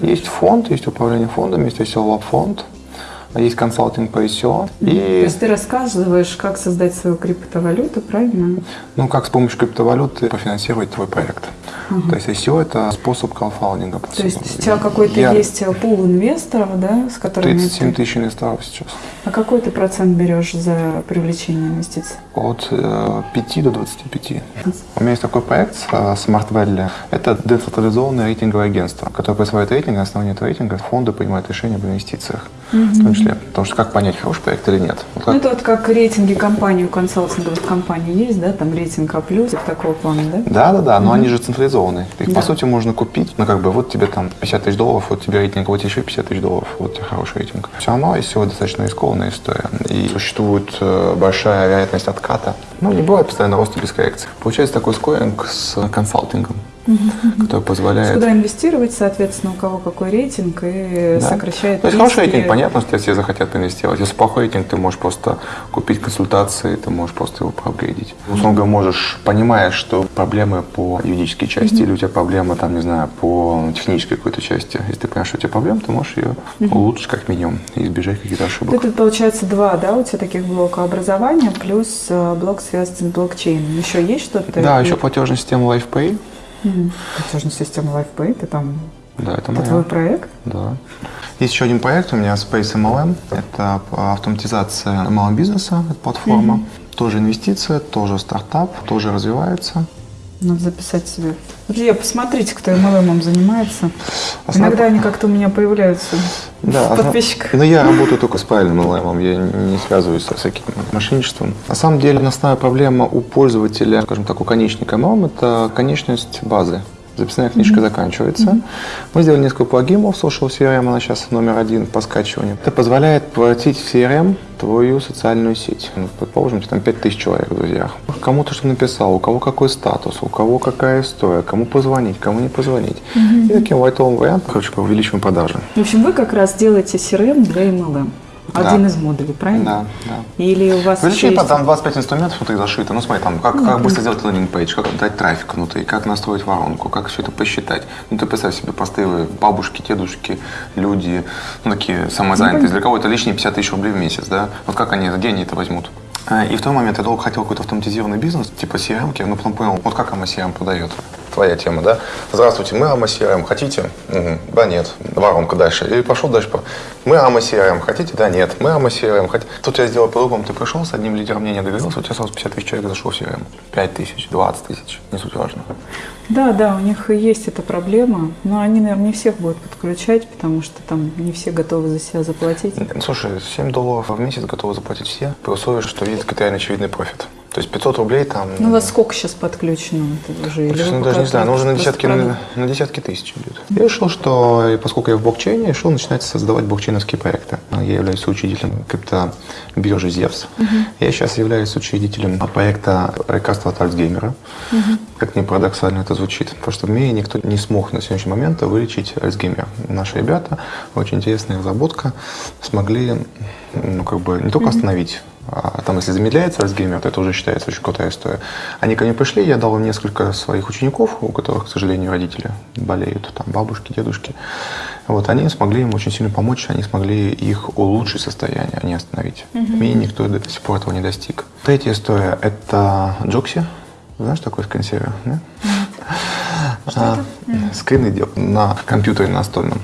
Есть фонд, есть управление фондом, есть ICO фонд, есть консалтинг по ICO. И... То есть ты рассказываешь, как создать свою криптовалюту, правильно? Ну, как с помощью криптовалюты профинансировать твой проект. Угу. То есть ICO – это способ краудфандинга. То есть у тебя какой-то Я... есть пул инвесторов, да, с которыми 37 ты... тысяч инвесторов сейчас. А какой ты процент берешь за привлечение инвестиций? От э, 5 до 25. У меня есть такой проект э, Smart Valley. Это децентрализованное рейтинговое агентство, которое присваивает рейтинг, на основании этого рейтинга фонды принимают решения об инвестициях. Угу. В том числе. Потому что как понять, хороший проект или нет? Вот как... Ну, это вот как рейтинги компаний, у консалтинговых компаний есть, да, там рейтинг А+, такого плана, да? Да, да, да, но угу. они же централизованы. Их, да. по сути, можно купить, ну, как бы, вот тебе там 50 тысяч долларов, вот тебе рейтинг, вот еще 50 тысяч долларов, вот тебе хороший рейтинг. Все равно, если вот достаточно рискованная история, и существует э, большая вероятность отката, ну, не бывает постоянно роста без коррекции. Получается такой скоринг с консалтингом который позволяет... Куда инвестировать, соответственно, у кого какой рейтинг и да. сокращает То есть хороший рейтинг, понятно, что все захотят инвестировать. Если плохой рейтинг, ты можешь просто купить консультации, ты можешь просто его проапгрейдить. Условно можешь, понимая, что проблемы по юридической части mm-hmm. или у тебя проблемы, там, не знаю, по технической какой-то части, если ты понимаешь, что у тебя проблемы, ты можешь ее mm-hmm. улучшить как минимум и избежать каких-то ошибок. Тут получается два, да, у тебя таких блока образования плюс э, блок связан с блокчейном. Еще есть что-то? Да, еще платежная система LifePay Угу. Платежная система LifePay, ты там да, это, это твой проект? Да. Есть еще один проект у меня, Space MLM. Это автоматизация малого бизнеса, это платформа. Угу. Тоже инвестиция, тоже стартап, тоже развивается. Надо записать себе. Друзья, посмотрите, кто MLM занимается. Основ... Иногда они как-то у меня появляются да, подписчиках. Но я работаю только с правильным MLM, я не связываюсь со всяким мошенничеством. На самом деле, основная проблема у пользователя, скажем так, у конечника MLM – это конечность базы записная книжка mm-hmm. заканчивается. Mm-hmm. Мы сделали несколько плагинов Social CRM, она сейчас номер один по скачиванию. Это позволяет превратить в CRM твою социальную сеть. Ну, предположим, там 5000 человек в друзьях. Кому-то что написал, у кого какой статус, у кого какая история, кому позвонить, кому не позвонить. Mm-hmm. И таким лайтовым вариантом, короче, увеличиваем продажи. В общем, вы как раз делаете CRM для MLM. Один да. из модулей, правильно? Да, да. Или у вас Увеличение, есть... там 25 инструментов внутри зашито. Ну, смотри, там, как, ну, как быстро сделать landing page, как дать трафик внутри, как настроить воронку, как все это посчитать. Ну, ты представь себе, простые бабушки, дедушки, люди, ну, такие самозанятые. Ну, Для кого это лишние 50 тысяч рублей в месяц, да? Вот как они, где они это возьмут? А, и в тот момент я долго хотел какой-то автоматизированный бизнес, типа CRM, но потом понял, вот как AMA CRM продает. Твоя тема, да? Здравствуйте, мы AMA CRM, хотите? Угу. Да, нет. Воронка дальше. И пошел дальше. Мы AMA CRM, хотите? Да, нет. Мы AMA CRM, хотите? Тут я сделал по-другому. Ты пришел с одним лидером мнения договорился, у тебя сразу 50 тысяч человек зашло в CRM. 5 тысяч, 20 тысяч, не суть важно. Да, да, у них есть эта проблема, но они, наверное, не всех будут подключать, потому что там не все готовы за себя заплатить. Слушай, 7 долларов в месяц готовы заплатить все, при условии, что видят критериально очевидный профит. То есть 500 рублей там... Ну, у вас сколько сейчас подключено? Это уже, ну, даже не знаю, но уже на десятки, на, на десятки тысяч идет. Я решил, что, поскольку я в блокчейне, решил начинать создавать блокчейновские проекты. Я являюсь учредителем криптобиржи Zevs. Угу. Я сейчас являюсь учредителем проекта лекарства от Альцгеймера. Угу. Как ни парадоксально это звучит. Потому что в мире никто не смог на сегодняшний момент вылечить Альцгеймер. Наши ребята, очень интересная разработка, смогли ну, как бы не только остановить а там, если замедляется Альцгеймер, то это уже считается очень крутая история. Они ко мне пришли, я дал им несколько своих учеников, у которых, к сожалению, родители болеют, там бабушки, дедушки. Вот, они смогли им очень сильно помочь, они смогли их улучшить состояние, а не остановить. Угу. Мне никто до сих пор этого не достиг. Третья история – это Джокси. Знаешь такой скринсейвер? Да? Что а, это? Скрины делают на компьютере настольном.